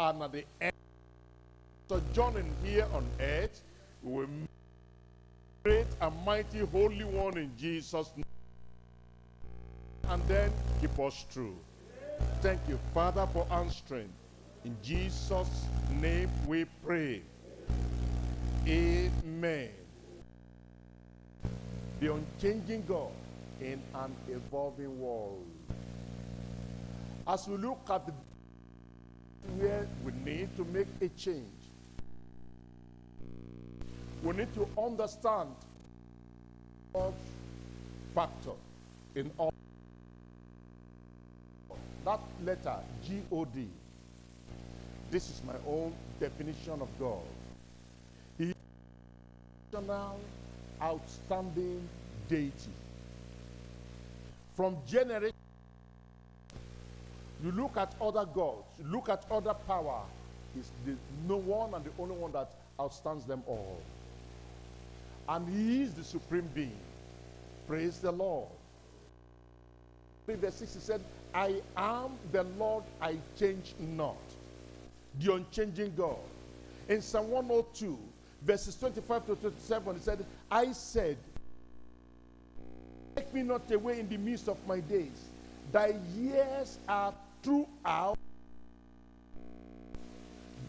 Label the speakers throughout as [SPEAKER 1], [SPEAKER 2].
[SPEAKER 1] and at the end, sojourning here on earth, we will meet great and mighty Holy One in Jesus' name. And then keep us true. Thank you, Father, for answering. In Jesus' name we pray. Amen. The unchanging God in an evolving world. As we look at the where we need to make a change, we need to understand God's factor in all. That letter, G-O-D, this is my own definition of God. He is exceptional, outstanding deity. From generation, you look at other gods, you look at other power, he's the no one and the only one that outstands them all. And he is the supreme being. Praise the Lord. In verse 6 he said, I am the Lord, I change not. The unchanging God. In Psalm 102, verses 25 to 27, he said, I said, Take me not away in the midst of my days. Thy years are throughout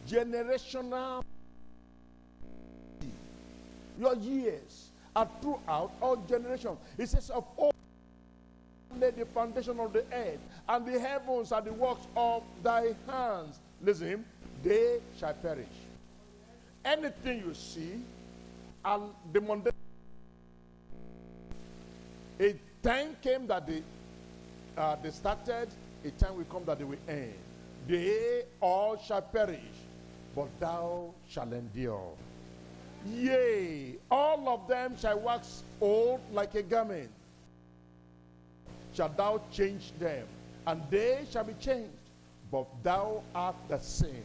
[SPEAKER 1] generational. Your years are throughout all generations. It says, Of all laid the foundation of the earth, and the heavens are the works of thy hands. Listen, they shall perish. Anything you see, and the mundane. A time came that they, uh, they started, a time will come that they will end. They all shall perish, but thou shalt endure. Yea, all of them shall wax old like a garment. Shall thou change them, and they shall be changed, but thou art the same.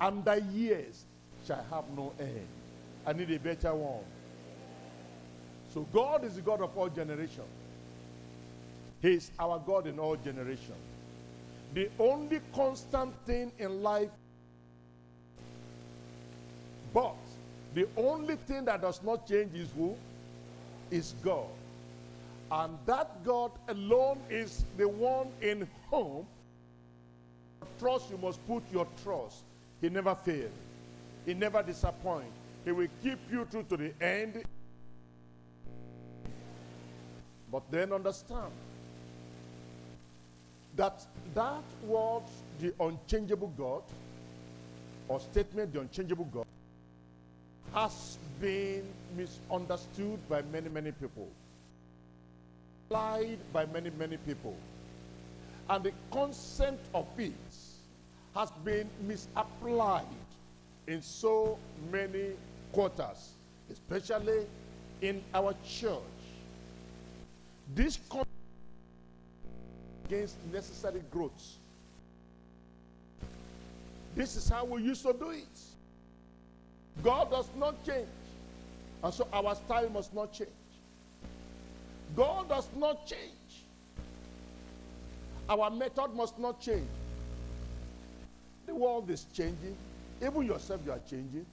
[SPEAKER 1] And thy years shall have no end. I need a better one. So God is the God of all generations. He is our God in all generations. The only constant thing in life, but the only thing that does not change is who? Is God. And that God alone is the one in whom trust you must put your trust. He never fails. He never disappoints. He will keep you through to the end. But then understand that that word, the unchangeable God, or statement, the unchangeable God, has been misunderstood by many, many people. Applied by many, many people. And the concept of it has been misapplied in so many quarters, especially in our church. This against necessary growth. This is how we used to do it. God does not change. And so our style must not change. God does not change. Our method must not change. The world is changing. Even yourself, you are changing.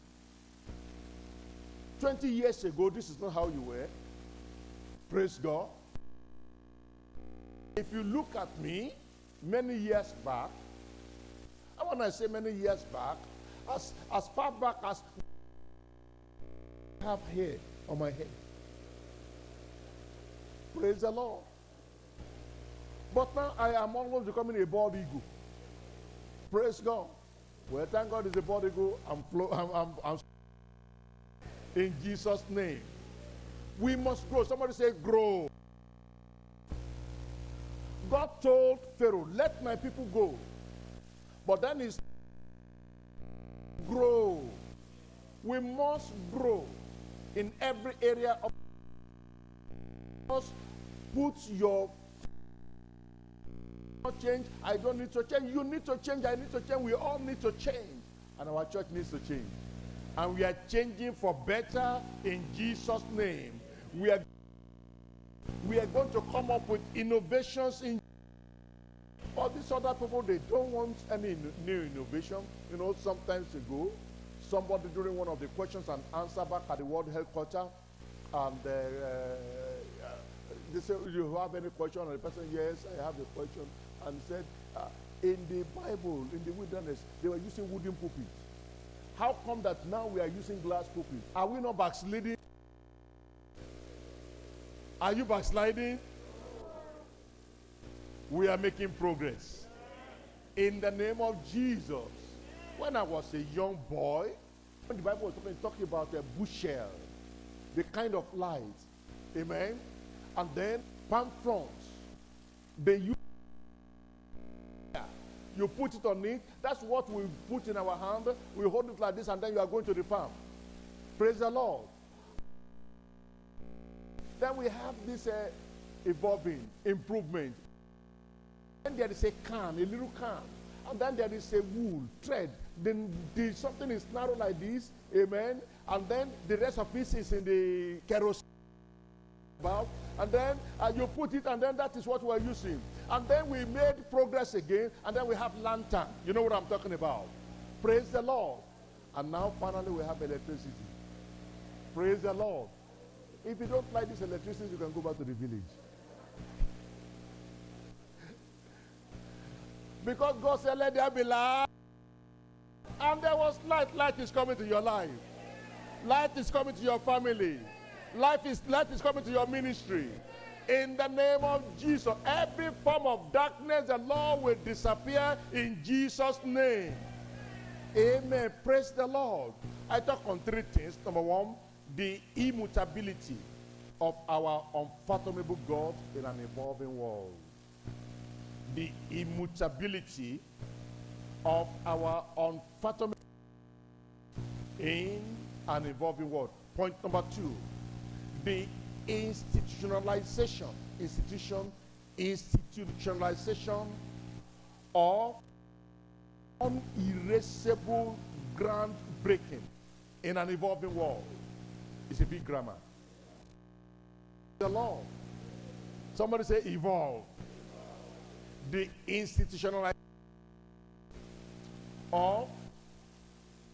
[SPEAKER 1] 20 years ago, this is not how you were. Praise God. If you look at me many years back, and when I say many years back, as, as far back as I have hair on my head. Praise the Lord. But now I am almost becoming a bald eagle. Praise God. Well, thank God it's a bald eagle. I'm, flo- I'm, I'm, I'm in Jesus' name. We must grow. Somebody say, grow. God told Pharaoh, let my people go. But then he's grow. We must grow in every area of must put your change. I don't need to change. You need to change. I need to change. We all need to change. And our church needs to change. And we are changing for better in Jesus' name. We are we are going to come up with innovations in But these other people, they don't want any new innovation. You know, sometimes ago, somebody during one of the questions and answer back at the World Headquarter, and uh, uh, they say, you have any question? And the person, yes, I have a question. And said, uh, in the Bible, in the wilderness, they were using wooden pulpits. How come that now we are using glass pulpits? Are we not backsliding? Are you backsliding? We are making progress. In the name of Jesus. When I was a young boy, when the Bible was talking, talking about a bushel, the kind of light, amen, and then palm fronds, they use you put it on it. That's what we put in our hand. We hold it like this, and then you are going to the farm. Praise the Lord. Then we have this uh, evolving improvement. Then there is a can, a little can. And then there is a wool, thread. Then the, something is narrow like this, amen. And then the rest of it is in the kerosene. And then uh, you put it, and then that is what we're using. And then we made progress again, and then we have lantern. You know what I'm talking about? Praise the Lord. And now finally we have electricity. Praise the Lord. If you don't like this electricity, you can go back to the village. Because God said, let there be light. And there was light. Light is coming to your life. Light is coming to your family. Life is light is coming to your ministry. In the name of Jesus, every form of darkness, the Lord will disappear in Jesus' name. Amen. Praise the Lord. I talk on three things. Number one, the immutability of our unfathomable God in an evolving world. The immutability of our unfathomable in an evolving world. Point number two, the institutionalization, institution, institutionalization of unerasable groundbreaking in an evolving world. It's a big grammar. The law. Somebody say evolve. The institutionalization of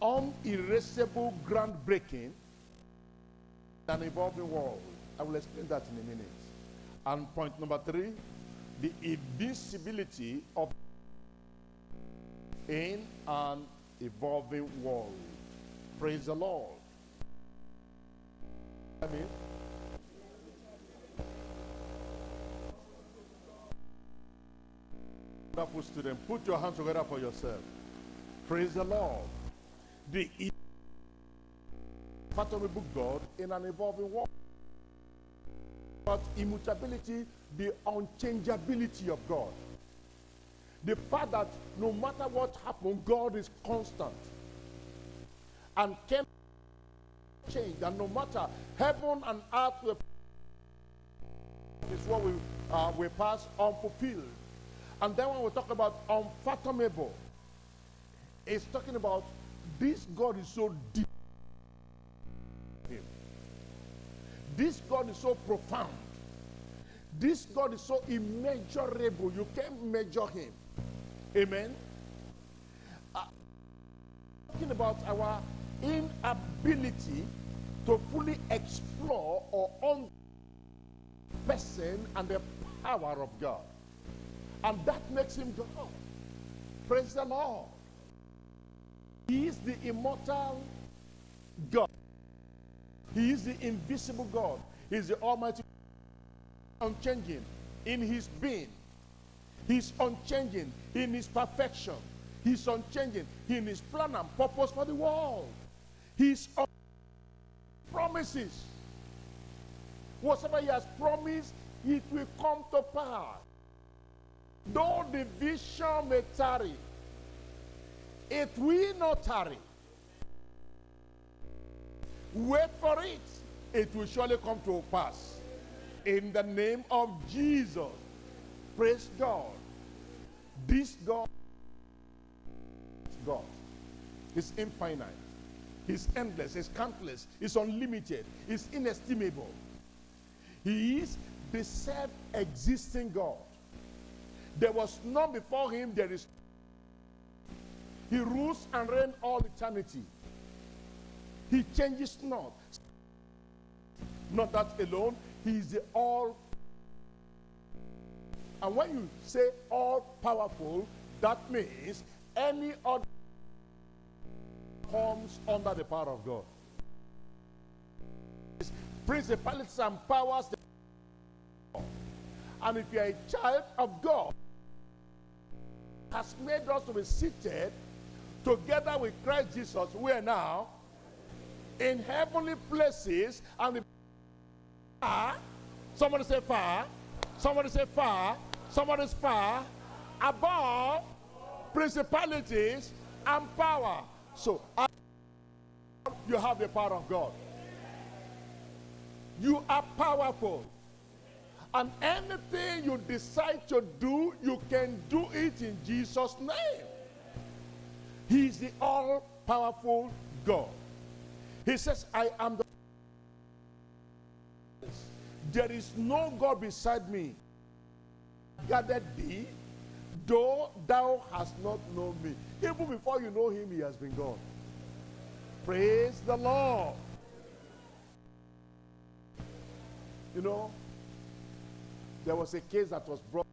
[SPEAKER 1] unerasable groundbreaking in an evolving world. I will explain that in a minute. And point number three, the invisibility of in an evolving world. Praise the Lord. I mean, student, put your hands together for yourself. Praise the Lord. The unfathomable God in an evolving world about immutability, the unchangeability of God. The fact that no matter what happens, God is constant and can change. And no matter heaven and earth is what we uh, we pass unfulfilled. And then when we talk about unfathomable, it's talking about this God is so deep. This God is so profound. This God is so immeasurable. You can't measure him. Amen. Uh, talking about our inability to fully explore or on person and the power of God. And that makes him God. Praise the Lord. He is the immortal God. He is the invisible God. He is the Almighty, unchanging in His being. He's unchanging in His perfection. He's unchanging in His plan and purpose for the world. Un- promises. Whatever He has promised, it will come to pass. Though the vision may tarry, it will not tarry. Wait for it. It will surely come to pass. In the name of Jesus. Praise God. This God God. is infinite. He's endless. He's countless. He's unlimited. He's inestimable. He is the self-existing God. There was none before him, there is. He rules and reigns all eternity. He changes not. Not that alone, he is the all. And when you say all powerful, that means any other comes under the power of God. Principalities and powers. And if you are a child of God, has made us to be seated together with Christ Jesus. We are now in heavenly places and the far. Somebody say far. Somebody say far. Somebody's far above principalities and power. So you have the power of God. You are powerful. And anything you decide to do, you can do it in Jesus' name. He is the all powerful God. He says, I am the. There is no God beside me. Gathered thee, though thou hast not known me. Even before you know him, he has been God. Praise the Lord. You know, there was a case that was brought,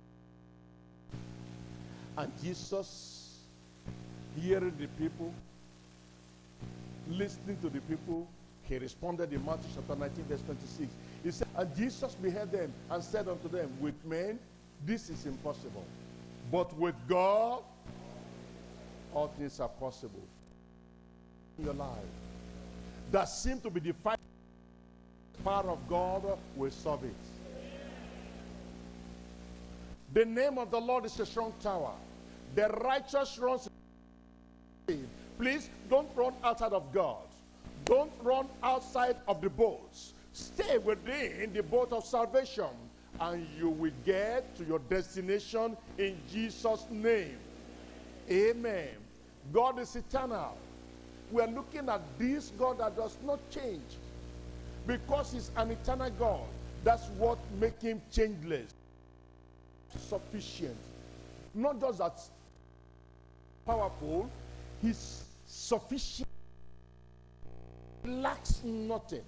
[SPEAKER 1] and Jesus, hearing the people, listening to the people, he responded in Matthew chapter 19, verse 26. He said, And Jesus beheld them and said unto them, With men this is impossible, but with God all things are possible. In your life that seem to be defined power of God will solve it. The name of the Lord is a strong tower. The righteous runs. Please don't run outside of God. Don't run outside of the boats. Stay within the boat of salvation and you will get to your destination in Jesus' name. Amen. God is eternal. We are looking at this God that does not change because he's an eternal God. That's what makes him changeless. Sufficient. Not just that powerful, he's sufficient. He lacks nothing.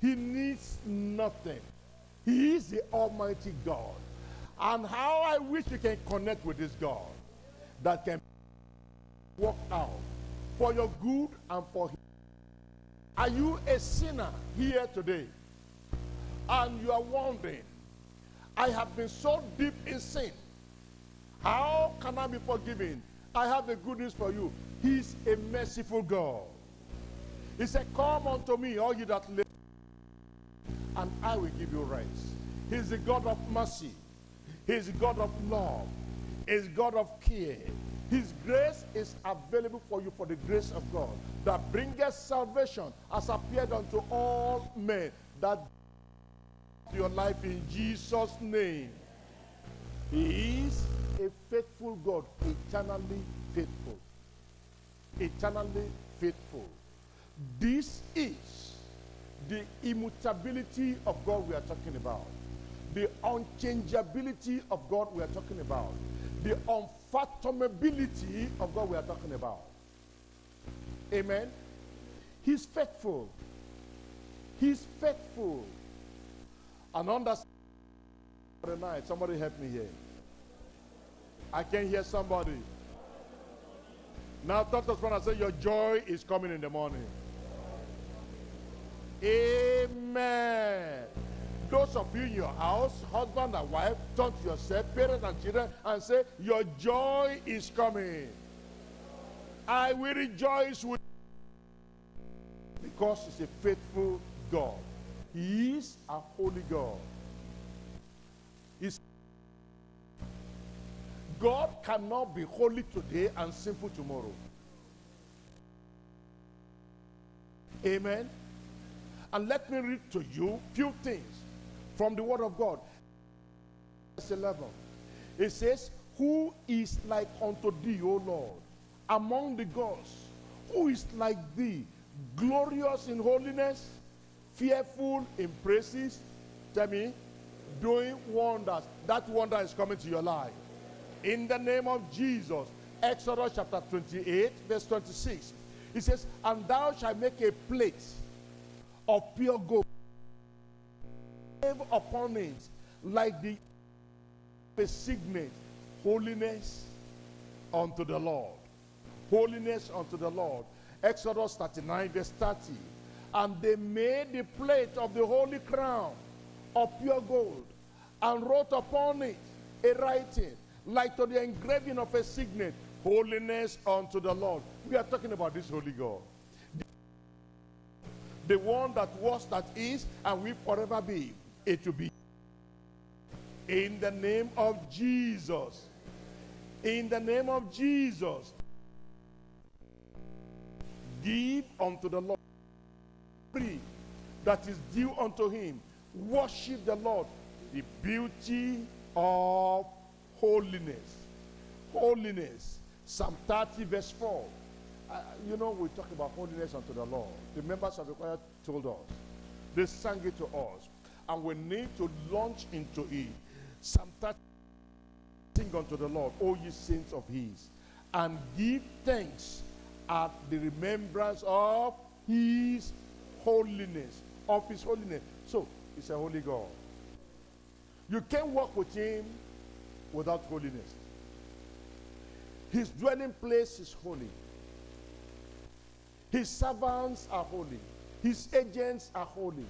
[SPEAKER 1] He needs nothing. He is the Almighty God. And how I wish you can connect with this God that can work out for your good and for him. Are you a sinner here today? And you are wondering, I have been so deep in sin. How can I be forgiven? I have the good news for you. He's a merciful God. He said, Come unto me, all you that live, and I will give you rest. He's the God of mercy. He's God of love. He's God of care. His grace is available for you for the grace of God that bringeth salvation has appeared unto all men that your life in Jesus name. He is a faithful God, eternally faithful. Eternally faithful. This is the immutability of God we are talking about. The unchangeability of God we are talking about. The unfathomability of God we are talking about. Amen. He's faithful. He's faithful. And understand the night. Somebody help me here. I can hear somebody. Now, Dr. Spana say, Your joy is coming in the morning. Amen. Those of you in your house, husband and wife, turn to yourself, parents and children, and say, Your joy is coming. I will rejoice with because he's a faithful God. He is a holy God. He's God cannot be holy today and simple tomorrow. Amen. And let me read to you few things from the word of God. Verse 11. It says, Who is like unto thee, O Lord, among the gods? Who is like thee, glorious in holiness, fearful in praises? Tell me, doing wonders. That wonder is coming to your life. In the name of Jesus. Exodus chapter 28, verse 26. It says, And thou shalt make a plate of pure gold upon it like the a signet, holiness unto the Lord. Holiness unto the Lord. Exodus 39, verse 30. And they made the plate of the holy crown of pure gold and wrote upon it a writing like to the engraving of a signet, holiness unto the Lord. We are talking about this holy God. The, one that was, that is, and will forever be. It will be. In the name of Jesus. In the name of Jesus. Give unto the Lord free that is due unto him. Worship the Lord. The beauty of holiness. Holiness. Psalm 30 verse 4. Uh, you know, we talk about holiness unto the Lord. The members of the choir told us. They sang it to us. And we need to launch into it. Psalm 30 Sing unto the Lord, O ye saints of his, and give thanks at the remembrance of his holiness. Of his holiness. So, he's a holy God. You can't walk with him without holiness. His dwelling place is holy. His servants are holy. His agents are holy.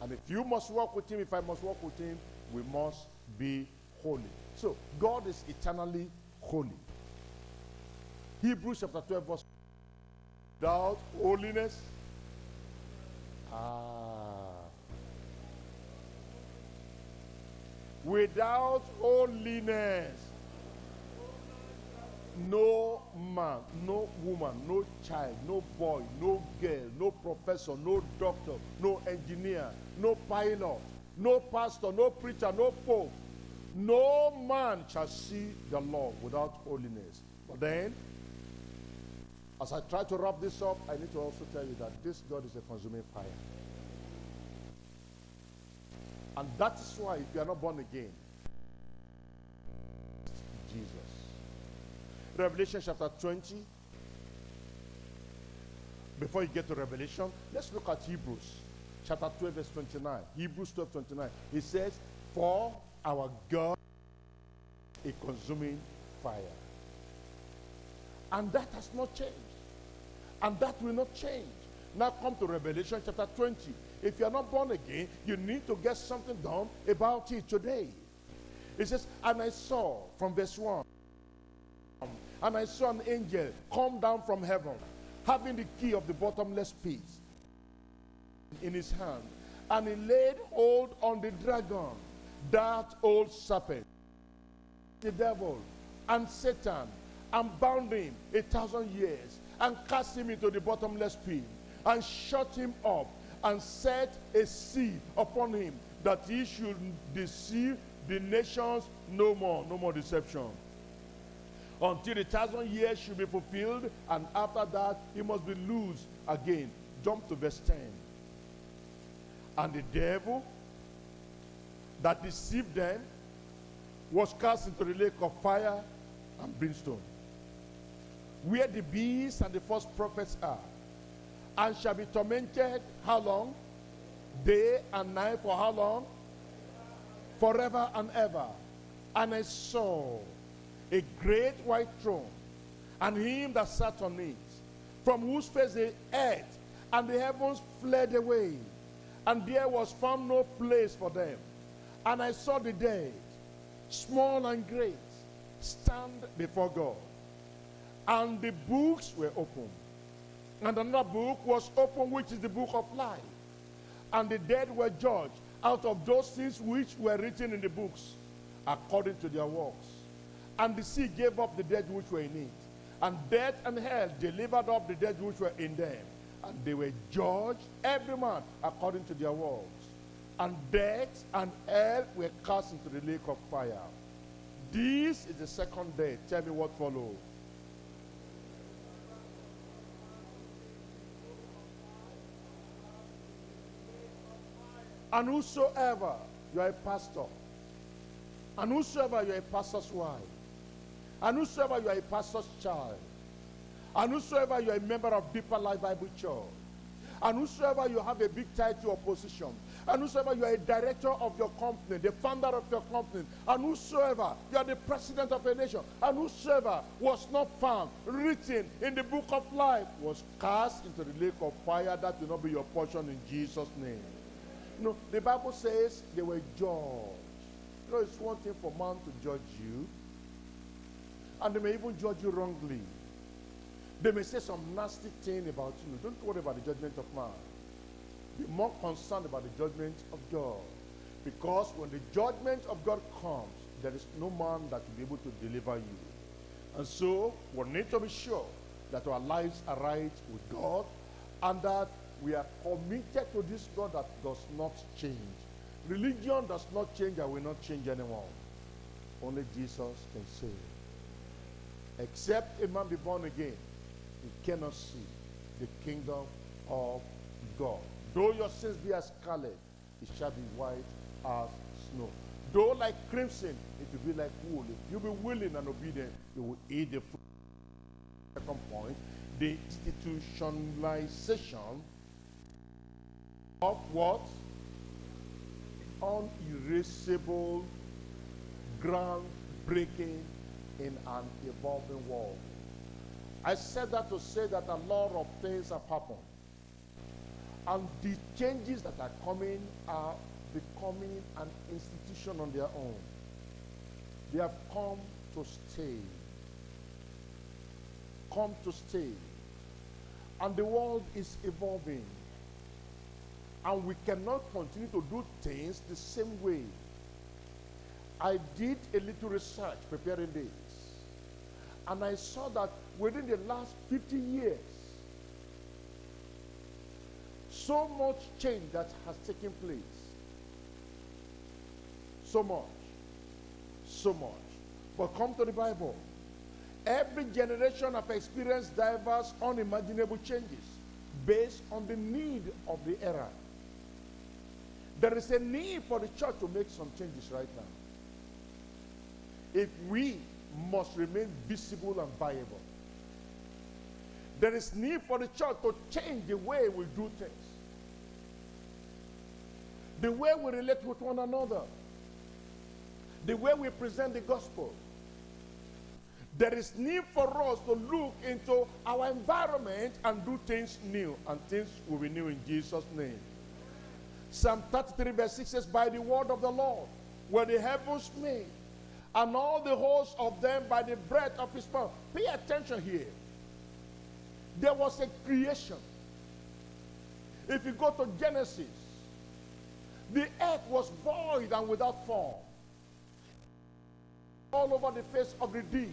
[SPEAKER 1] And if you must walk with him, if I must walk with him, we must be holy. So, God is eternally holy. Hebrews chapter 12, verse without holiness. Ah. Without holiness, no man, no woman, no child, no boy, no girl, no professor, no doctor, no engineer, no pilot, no pastor, no preacher, no pope, no man shall see the Lord without holiness. But then, as I try to wrap this up, I need to also tell you that this God is a consuming fire. And that's why if you are not born again, Jesus. Revelation chapter 20. Before you get to Revelation, let's look at Hebrews chapter 12, verse 29. Hebrews 12, 29. It says, For our God a consuming fire. And that has not changed. And that will not change. Now come to Revelation chapter 20. If you are not born again, you need to get something done about it today. It says, and I saw from verse 1, and I saw an angel come down from heaven, having the key of the bottomless pit in his hand. And he laid hold on the dragon, that old serpent, the devil, and Satan, and bound him a thousand years, and cast him into the bottomless pit, and shut him up, and set a seal upon him, that he should deceive the nations no more, no more deception. Until the thousand years should be fulfilled, and after that, he must be loosed again. Jump to verse 10. And the devil that deceived them was cast into the lake of fire and brimstone, where the beasts and the false prophets are, and shall be tormented how long? Day and night for how long? Forever and ever. And I saw a great white throne, and him that sat on it, from whose face the earth and the heavens fled away, and there was found no place for them. And I saw the dead, small and great, stand before God. And the books were opened. And another book was opened, which is the book of life. And the dead were judged out of those things which were written in the books, according to their works. And the sea gave up the dead which were in it. And death and hell delivered up the dead which were in them. And they were judged, every man according to their works. And death and hell were cast into the lake of fire. This is the second death. Tell me what followed. And whosoever, you are a pastor, And whosoever you are a pastor's wife, and whosoever you are a pastor's child, and whosoever you are a member of Deeper Life Bible Church, and whosoever you have a big title or position, and whosoever you are a director of your company, the founder of your company, and whosoever you are the president of a nation, and whosoever was not found written in the book of life was cast into the lake of fire. That will not be your portion in Jesus' name. No, the Bible says they were judged. You know, it's one thing for man to judge you, and they may even judge you wrongly. They may say some nasty thing about you. Don't worry about the judgment of man. Be more concerned about the judgment of God. Because when the judgment of God comes, there is no man that will be able to deliver you. And so we need to be sure that our lives are right with God and that we are committed to this God that does not change. Religion does not change and will not change anyone. Only Jesus can save. Except a man be born again, he cannot see the kingdom of God. Though your sins be as scarlet, it shall be white as snow. Though like crimson, it will be like wool. If you be willing and obedient, you will eat the fruit. Second point, the institutionalization of what? Unerasable, groundbreaking in an evolving world. I said that to say that a lot of things have happened. And the changes that are coming are becoming an institution on their own. They have come to stay. Come to stay. And the world is evolving. And we cannot continue to do things the same way. I did a little research preparing this. And I saw that within the last 50 years, so much change that has taken place. So much. So much. But come to the Bible. Every generation have experienced diverse, unimaginable changes based on the need of the era. There is a need for the church to make some changes right now. If we must remain visible and viable, there is need for the church to change the way we do things. The way we relate with one another. The way we present the gospel. There is need for us to look into our environment and do things new. And things will be new in Jesus' name. Psalm 33 verse 6 says, By the word of the Lord were the heavens made, and all the hosts of them by the breath of his mouth. Pay attention here. There was a creation. If you go to Genesis, the earth was void and without form. All over the face of the deep.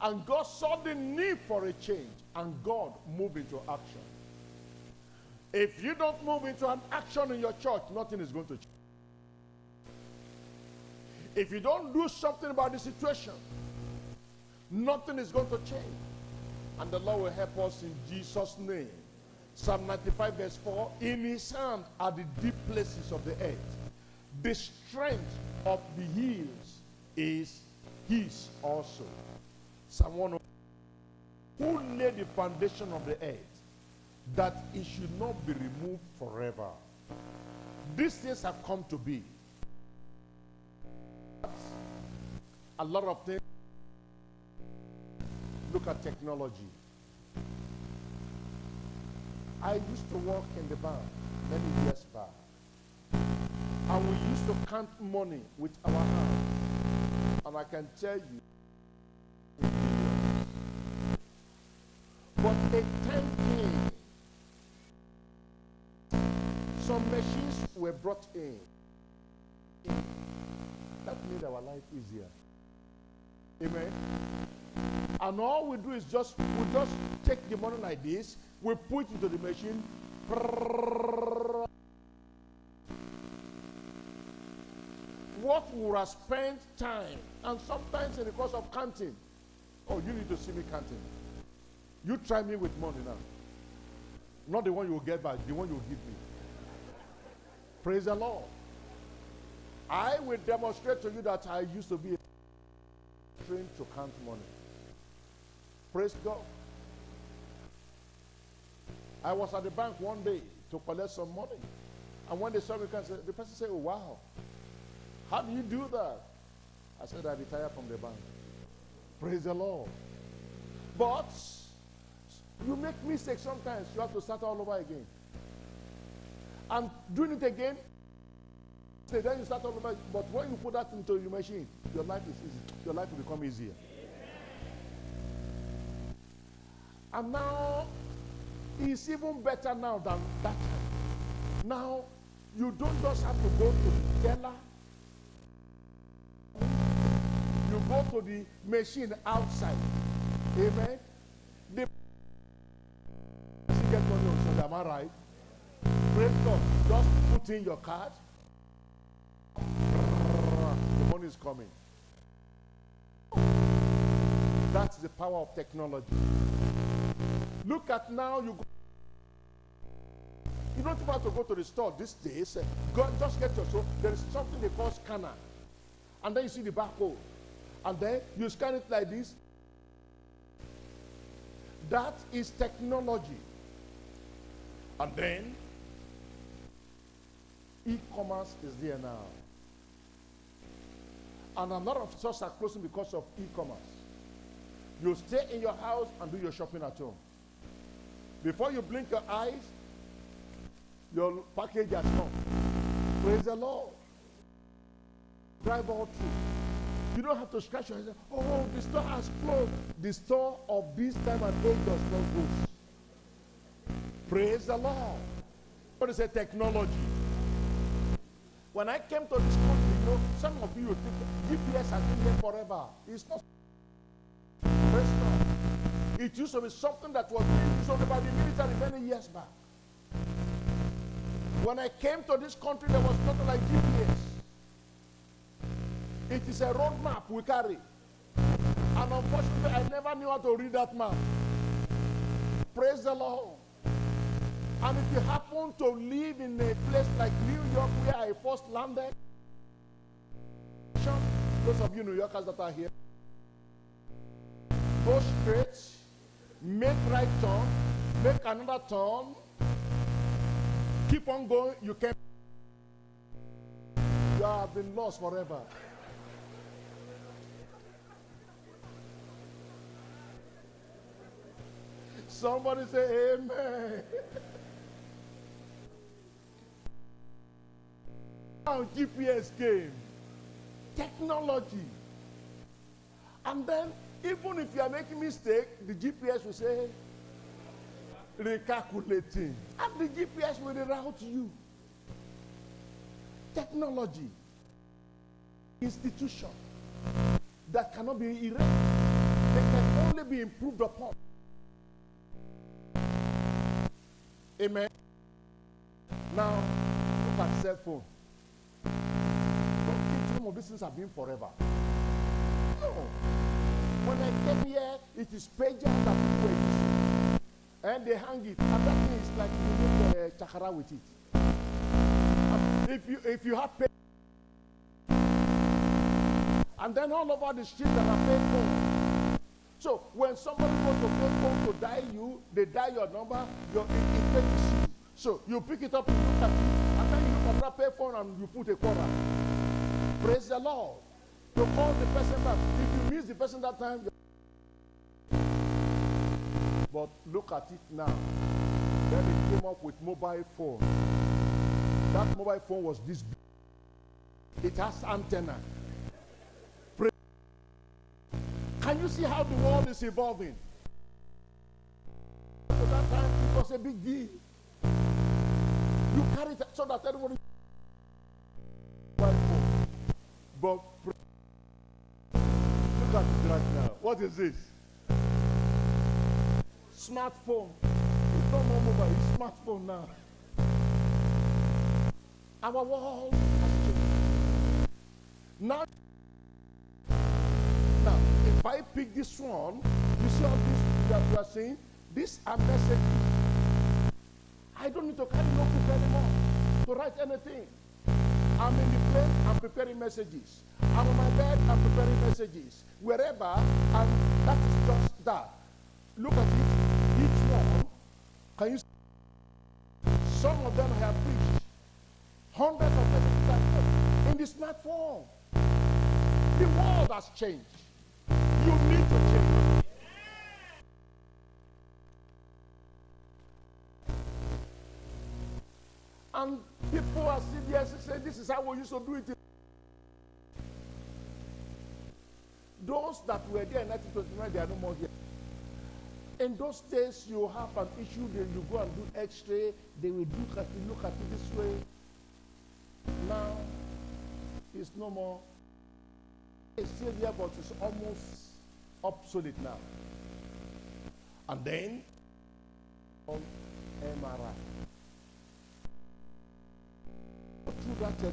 [SPEAKER 1] And God saw the need for a change. And God moved into action. If you don't move into an action in your church, nothing is going to change. If you don't do something about the situation, nothing is going to change. And the Lord will help us in Jesus' name. Psalm 95 verse 4, In his hand are the deep places of the earth. The strength of the hills is his also. Psalm 1 Who laid the foundation of the earth that it should not be removed forever. These things have come to be. A lot of things. Look at technology. I used to work in the bank many years back. And we used to count money with our hands. And I can tell you, but a 10 machines were brought in. That made our life easier. Amen. And all we do is just we just take the money like this, we put it into the machine. What would have spent time and sometimes in the course of counting. Oh, you need to see me counting. You try me with money now. Not the one you will get back, the one you will give me. Praise the Lord. I will demonstrate to you that I used to be a trained to count money. Praise God. I was at the bank one day to collect some money. And when they saw me, the person said, Oh, wow. How do you do that? I said, I retired from the bank. Praise the Lord. But you make mistakes sometimes. You have to start all over again. And doing it again, then you start all over. But when you put that into your machine, your life is easy. Your life will become easier. And now, it's even better now than that time. Now, you don't just have to go to the teller. You go to the machine outside. Amen. The get money on Sunday, am I right? Just put in your card. The money is coming. That's the power of technology. Look at now you go. You don't have to go to the store these days. Go, just get your so there is something they call scanner. And then you see the barcode. And then you scan it like this. That is technology. And then e-commerce is there now. And a lot of stores are closing because of e-commerce. You stay in your house and do your shopping at home. Before you blink your eyes, your package has come. Praise the Lord. Drive all through. You don't have to scratch your head. Oh, the store has closed. The store of this time and age does not close. Praise the Lord. What is a technology? When I came to this country, you know, some of you think GPS has been here forever. It's not. It used to be something that was being used by the military many years back. When I came to this country, there was nothing like GPS. It is a road map we carry. And unfortunately, I never knew how to read that map. Praise the Lord. And if you happen to live in a place like New York where I first landed, those of you New Yorkers that are here, go straight, make right turn, make another turn, keep on going, you can you have been lost forever. Somebody say amen. Now GPS came. Technology. And then, even if you are making mistake, the GPS will say, recalculating. And the GPS will reroute you. Technology. Institution. That cannot be erased. They can only be improved upon. Amen. Now, look at cell phone of these things have been forever. No. When I came here, it is pager that people using. And they hang it. And that thing is like you make a chakara with it. If you if you have pay and then all over the street that are phone. So when somebody goes to pay phone to dial you, they dial your number, your it, it you. So you pick it up, you look at it, pay phone and you put a quarter. Praise the Lord. You call the person back. If you miss the person that time, but look at it now. Then they came up with mobile phone. That mobile phone was this big. It has antenna. Can you see how the world is evolving? At that time, it was a big deal. You carry it so that everybody but look at it right now. What is this? Smartphone. It's not more mobile, it's smartphone now. Our world has changed. Now, now, if I pick this one, you see all this that you are saying? These are messages. I don't need to carry notebook anymore to write anything. I'm in the plane, I'm preparing messages. I'm on my bed, I'm preparing messages. Wherever, and that is just that. Look at it. Each one, can you see? Some of them have preached. Hundreds of messages in the smartphone. The world has changed. And people are sitting there saying, This is how we used to do it. Those that were there in 1929, they are no more here. In those days, you have an issue, then you go and do x-ray, they will look at it, look at it this way. Now, it's no more. It's still there, but it's almost obsolete now. And then, on MRI. Uh, tube,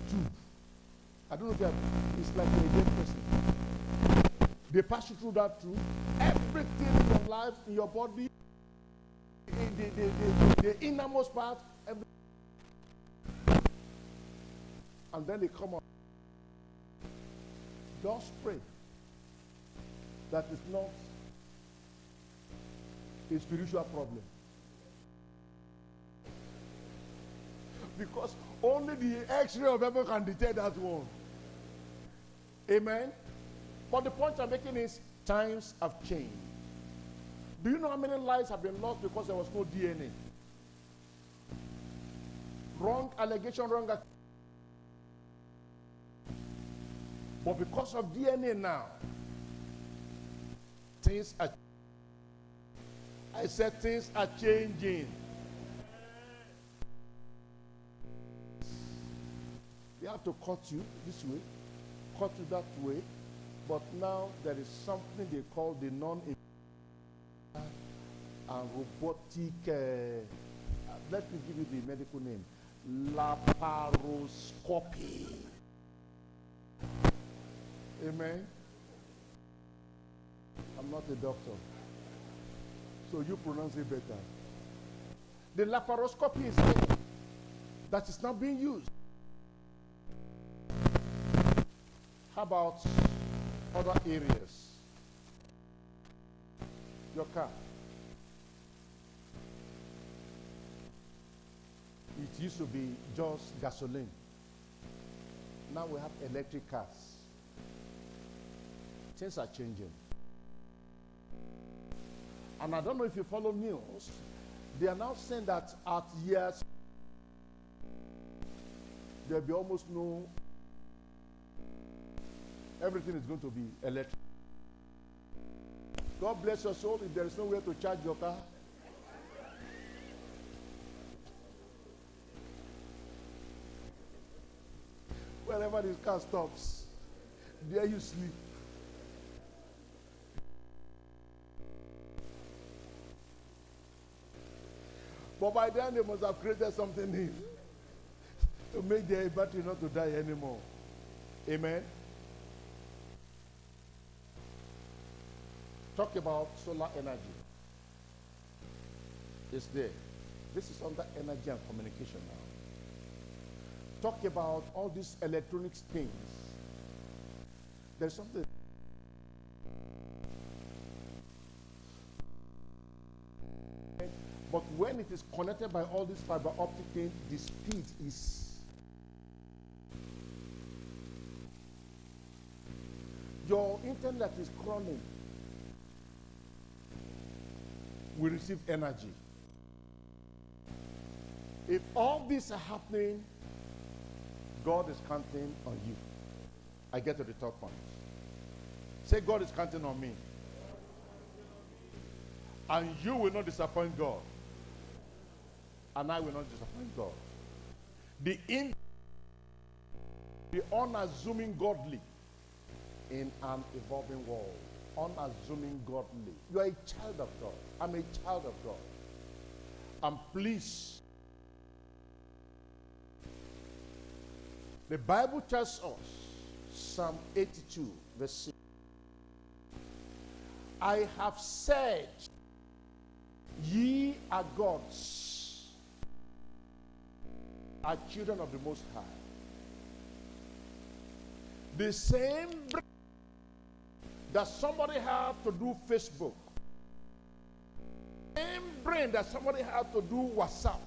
[SPEAKER 1] I don't know if you it's like a dead person. They pass you through that tube. Everything in your life, in your body, in the, the, the, the innermost part, and then they come out. Just pray that is not a spiritual problem. Because only the x-ray of heaven can detect that one. Amen. But the point I'm making is times have changed. Do you know how many lives have been lost because there was no DNA? Wrong allegation, wrong. But because of DNA now, things are. I said things are changing. They have to cut you this way, cut you that way, but now there is something they call the non and robotic. Uh, let me give you the medical name laparoscopy. Amen. I'm not a doctor, so you pronounce it better. The laparoscopy is that is not being used. How about other areas? Your car. It used to be just gasoline. Now we have electric cars. Things are changing. And I don't know if you follow news. They are now saying that at years there'll be almost no everything is going to be electric. God bless your soul if there is nowhere to charge your car. Wherever this car stops, there you sleep. But by then they must have created something new to make their battery not to die anymore. Amen. Talk about solar energy. It's there. This is under energy and communication now. Talk about all these electronics things. There's something. But when it is connected by all these fiber optic things, the speed is. Your internet is crawling. We receive energy. If all these are happening, God is counting on you. I get to the third point. Say, God is counting on me. And you will not disappoint God. And I will not disappoint God. The in the unassuming godly in an evolving world. Unassuming godly. You are a child of God. I'm a child of God. And please, the Bible tells us, Psalm 82, verse 6. I have said, Ye are gods, are children of the Most High. The same that somebody had to do Facebook, The same brain that somebody had to do WhatsApp,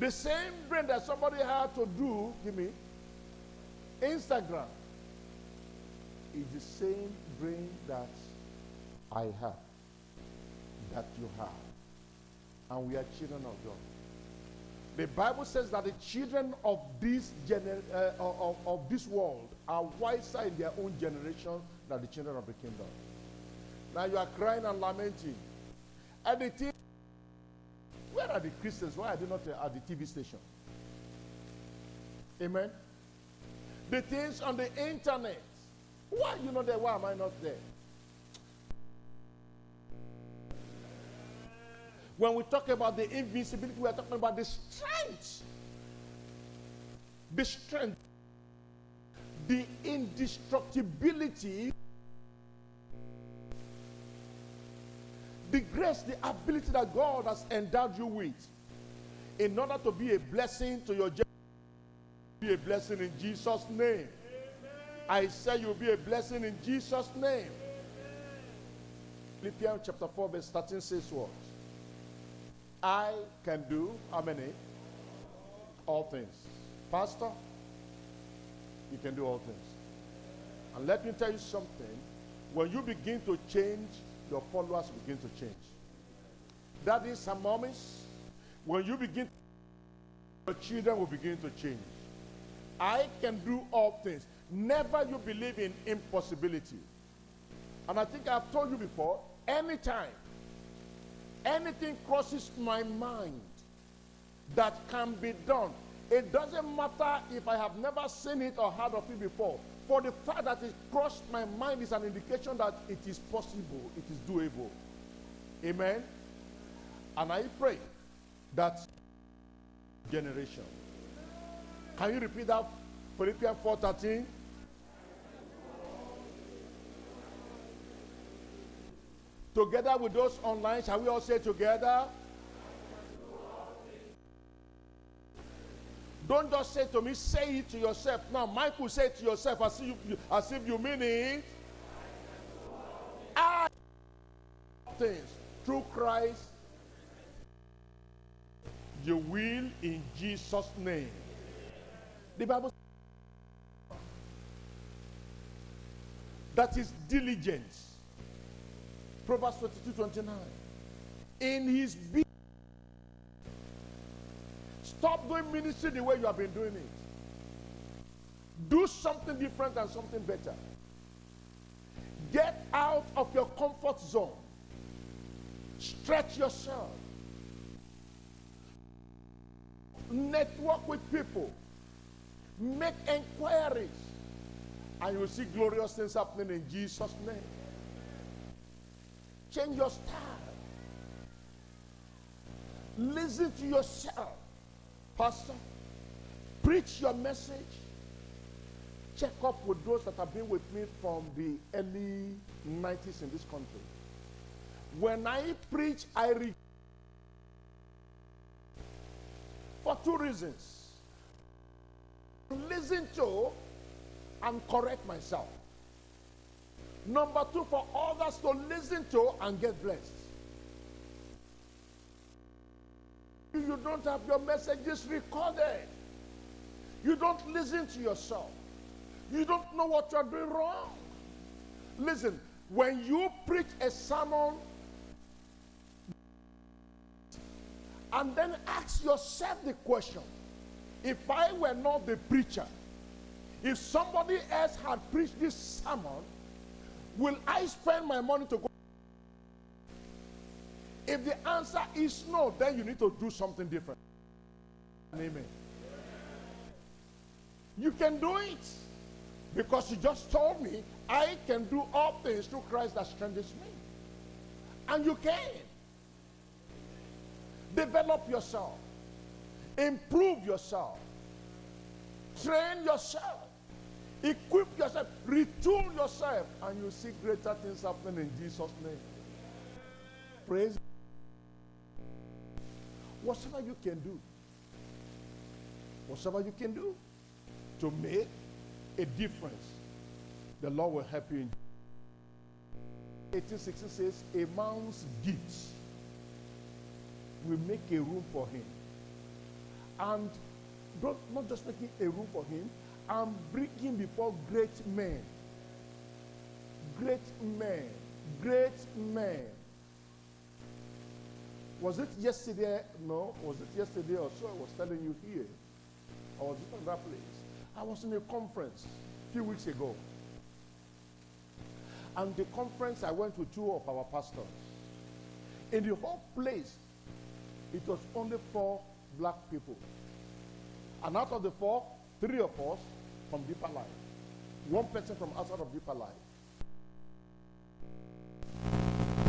[SPEAKER 1] the same brain that somebody had to do, give me, Instagram, is the same brain that I have, that you have. And we are children of God. The Bible says that the children of this, gener- uh, of, of this world are wiser in their own generation than the children of the kingdom. Now you are crying and lamenting. And the thing, where are the Christians? Why are they not uh, at the TV station? Amen. The things on the internet. Why are you not there? Why am I not there? When we talk about the invincibility, we are talking about the strength. The strength. The indestructibility. The grace, the ability that God has endowed you with in order to be a blessing to your generation. Be a blessing in Jesus' name. I say you'll be a blessing in Jesus' name. Philippians chapter 4, verse 13 says what? I can do how many? All things. Pastor, you can do all things. And let me tell you something. When you begin to change, your followers begin to change. That is some moments. When you begin, your children will begin to change. I can do all things. Never you believe in impossibility. And I think I've told you before, anytime anything crosses my mind that can be done, it doesn't matter if I have never seen it or heard of it before. For the fact that it crossed my mind is an indication that it is possible, it is doable. Amen. And I pray that generation. Can you repeat that? Philippians 4:13. Together with those online, shall we all say together? Don't just say to me, say it to yourself. Now, Michael, say it to yourself as if you, as if you mean it. I things through Christ, you will in Jesus' name. The Bible that is diligence. Proverbs 22 29. In his be Stop doing ministry the way you have been doing it. Do something different and something better. Get out of your comfort zone. Stretch yourself. Network with people. Make inquiries. And you'll see glorious things happening in Jesus' name. Change your style. Listen to yourself. Pastor, preach your message. Check up with those that have been with me from the early 90s in this country. When I preach, I read for two reasons. Listen to and correct myself. Number two, for others to listen to and get blessed. You don't have your messages recorded. You don't listen to yourself. You don't know what you're doing wrong. Listen, when you preach a sermon and then ask yourself the question if I were not the preacher, if somebody else had preached this sermon, will I spend my money to go? If the answer is no, then you need to do something different. Amen. You can do it because you just told me I can do all things through Christ that strengthens me. And you can. Develop yourself, improve yourself, train yourself, equip yourself, retool yourself, and you see greater things happening in Jesus' name. Praise whatever you can do, whatever you can do to make a difference, the Lord will help you. 1860 says, A man's gifts will make a room for him. And don't, just making a room for him, and bring him before great men. Great men. Great men. Was it yesterday? No. Was it yesterday or so? I was telling you here. I was in that place. I was in a conference a few weeks ago. And the conference, I went with two of our pastors. In the whole place, it was only four black people. And out of the four, three of us from Deeper Life. One person from outside of Deeper Life.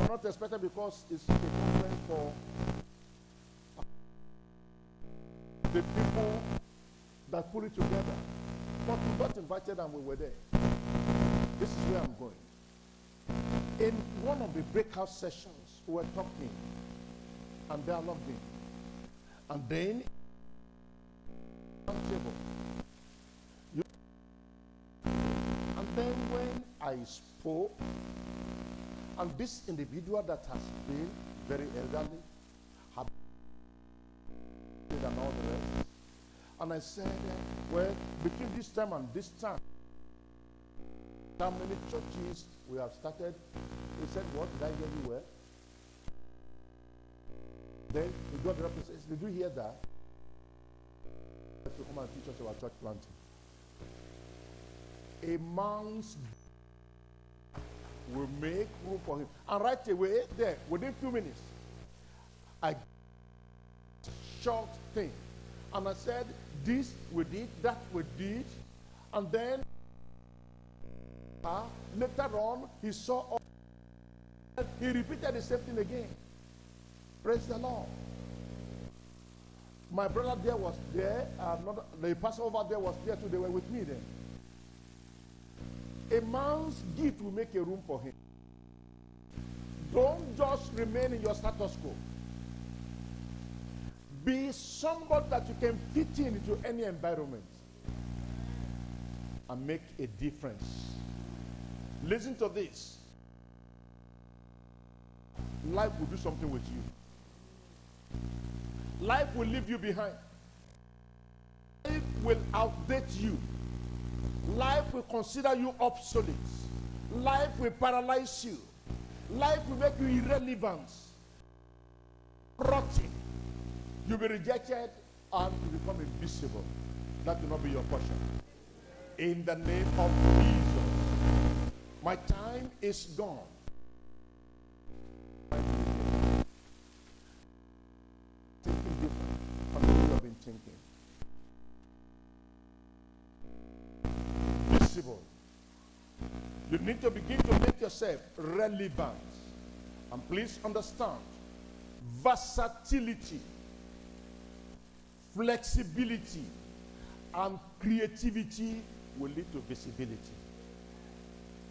[SPEAKER 1] Not expected because it's a conference for uh, the people that put it together. But we got invited and we were there. This is where I'm going. In one of the breakout sessions, we were talking and dialoguing. And then, table. And then when I spoke, and this individual that has been very elderly, had and all the rest, and I said, well, between this time and this time, how many churches we have started? He said, what did I hear you? Then he got the says, did you hear that? To come and teach us about church planting. A man's will make room for him. And right away, there, within few minutes, I short thing. And I said, this we did, that we did. And then uh, later on, he saw all- he repeated the same thing again. Praise the Lord. My brother there was there. Another, the pastor over there was there too. They were with me then. A man's gift will make a room for him. Don't just remain in your status quo. Be somebody that you can fit in into any environment and make a difference. Listen to this. Life will do something with you. Life will leave you behind. Life will outdate you. Life will consider you obsolete. Life will paralyze you. Life will make you irrelevant. Rotting. You'll be rejected and you become invisible. That will not be your portion. In the name of Jesus. My time is gone. Thinking different from way you have been thinking. Visible. You need to begin to make yourself relevant. And please understand versatility, flexibility, and creativity will lead to visibility.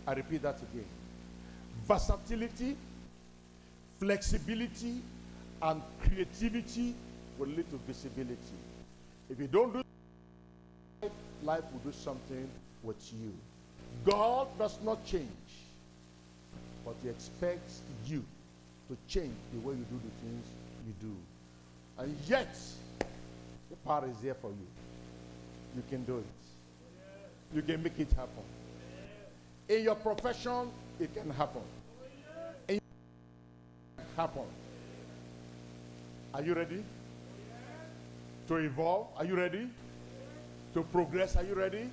[SPEAKER 1] I repeat that again. Versatility, flexibility, and creativity will lead to visibility. If you don't do life, life will do something with you. God does not change, but He expects you to change the way you do the things you do. And yet, the power is there for you. You can do it. You can make it happen. In your profession, it can happen. In happen. Are you ready? To evolve? Are you ready? To progress? Are you ready?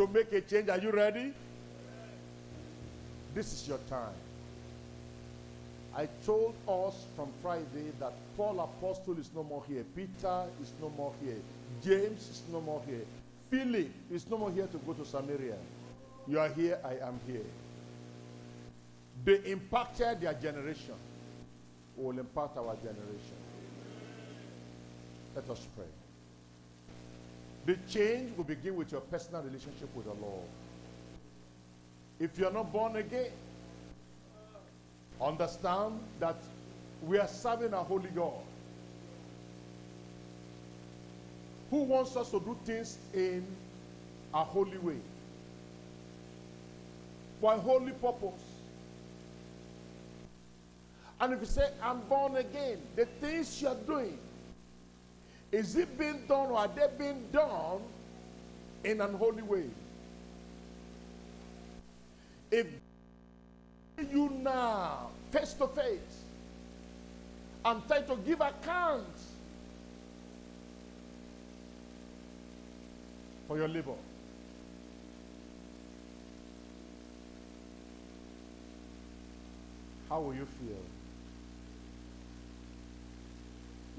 [SPEAKER 1] To make a change? Are you ready? This is your time. I told us from Friday that Paul Apostle is no more here. Peter is no more here. James is no more here. Philip is no more here to go to Samaria. You are here, I am here. They impacted their generation. We will impact our generation. Let us pray. The change will begin with your personal relationship with the Lord. If you are not born again, understand that we are serving a holy God who wants us to do things in a holy way. for a holy purpose. And if you say, I'm born again, the things you're doing, is it being done or are they being done in an holy way? If you now, face to face, and try to give accounts for your labor. How will you feel?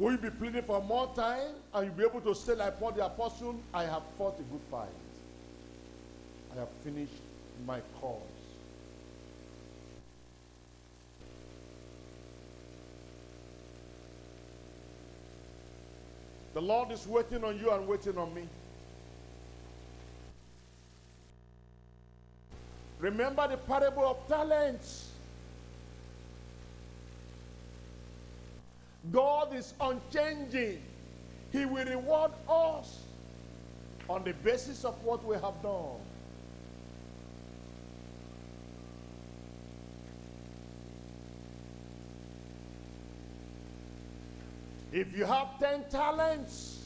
[SPEAKER 1] Will you be pleading for more time and you'll be able to say like Paul the apostle, I have fought a good fight. I have finished my cause. The Lord is waiting on you and waiting on me. Remember the parable of talents. God is unchanging. He will reward us on the basis of what we have done. If you have 10 talents,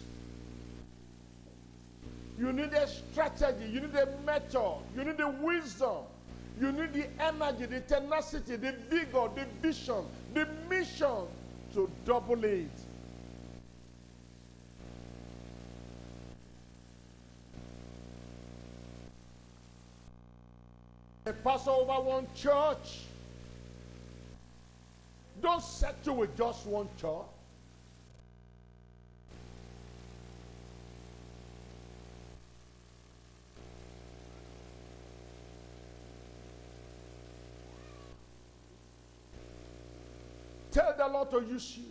[SPEAKER 1] you need a strategy, you need a method, you need the wisdom, you need the energy, the tenacity, the vigor, the vision, the mission to double it. A pastor over one church. Don't settle with just one church. Tell the Lord to use you,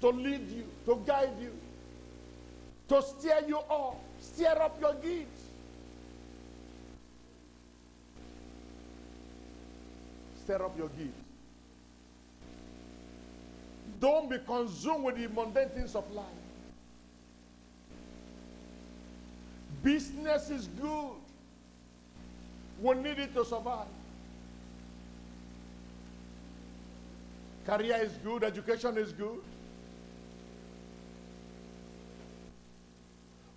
[SPEAKER 1] to lead you, to guide you, to steer you up, steer up your gifts. Stir up your gifts. Don't be consumed with the mundane things of life. Business is good. We need it to survive. Career is good, education is good.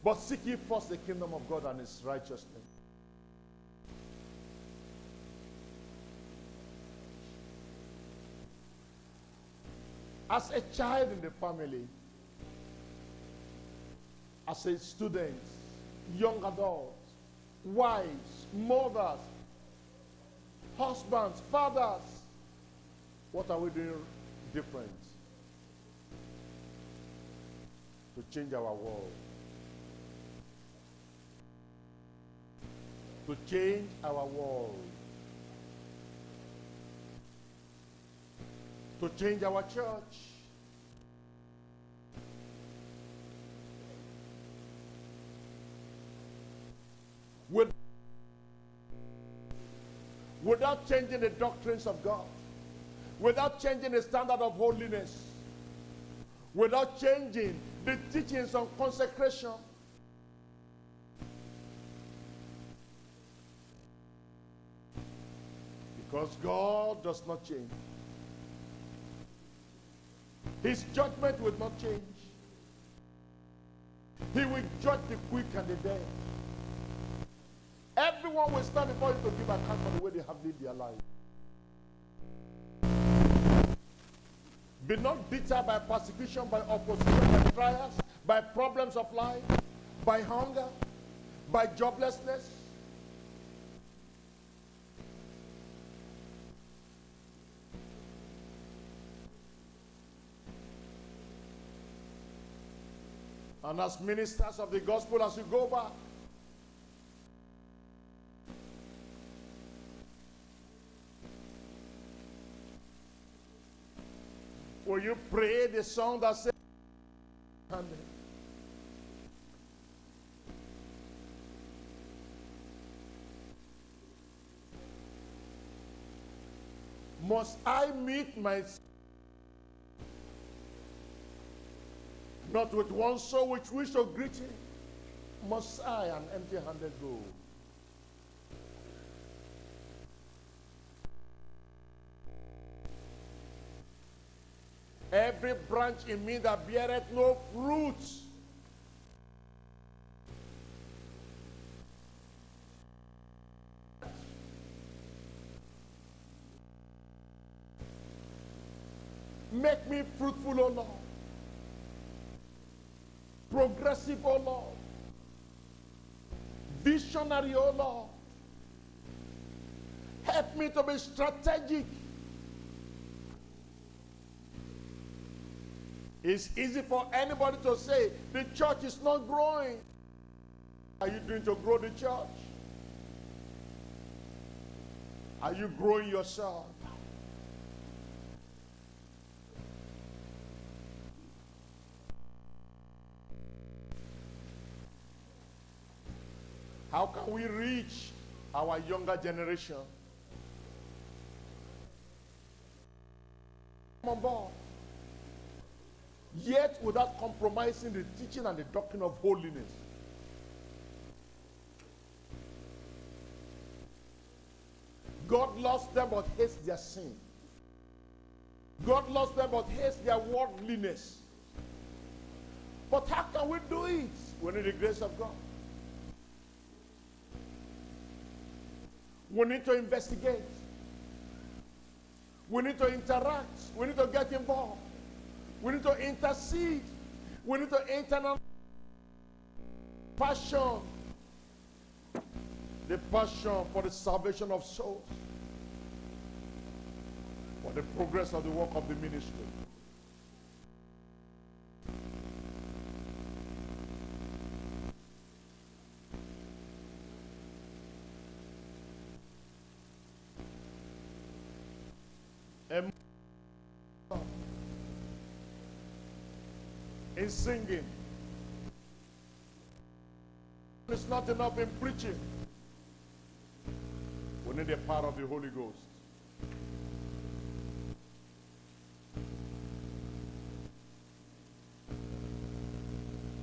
[SPEAKER 1] But seek ye first the kingdom of God and his righteousness. As a child in the family, as a student, young adults, wives, mothers, husbands, fathers, what are we doing different to change our world? To change our world. To change our church. With, without changing the doctrines of God without changing the standard of holiness, without changing the teachings on consecration. Because God does not change. His judgment will not change. He will judge the quick and the dead. Everyone will stand before him to give account for the way they have lived their life. Be not bitter by persecution, by opposition, by trials, by problems of life, by hunger, by joblessness. And as ministers of the gospel, as you go back, Will you pray the song that says, Must I meet my not with one soul which wish to greet him? Must I an empty handed go? Every branch in me that beareth no fruit. Make me fruitful, O Lord. Progressive, O Lord. Visionary, O Lord. Help me to be strategic. It's easy for anybody to say the church is not growing. Are you doing to grow the church? Are you growing yourself? How can we reach our younger generation? Come on board. Yet without compromising the teaching and the doctrine of holiness. God loves them but hates their sin. God loves them but hates their worldliness. But how can we do it? We need the grace of God. We need to investigate. We need to interact. We need to get involved. We need to intercede. We need to internal passion. The passion for the salvation of souls. For the progress of the work of the ministry. And in singing. It's not enough in preaching. We need the power of the Holy Ghost.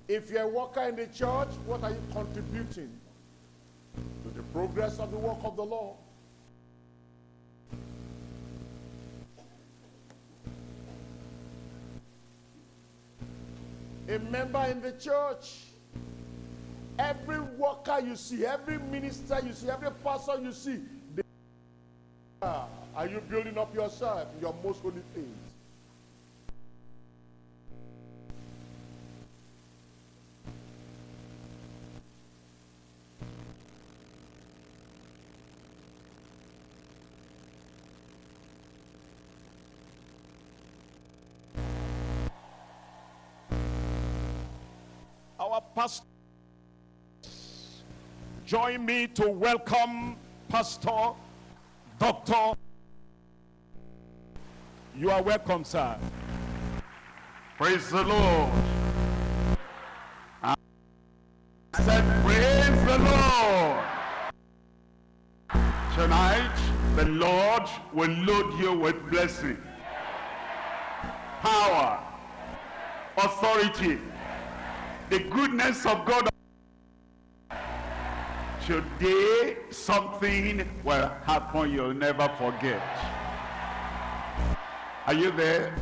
[SPEAKER 1] If you're a worker in the church, what are you contributing to the progress of the work of the Lord? A member in the church. Every worker you see, every minister you see, every pastor you see, they are you building up yourself, your most holy faith?
[SPEAKER 2] Pastor. Join me to welcome Pastor Doctor. You are welcome, sir.
[SPEAKER 3] Praise the Lord. I said, Praise the Lord. Tonight, the Lord will load you with blessing, power, authority, the goodness of God. Today, something will happen you'll never forget. Are you there?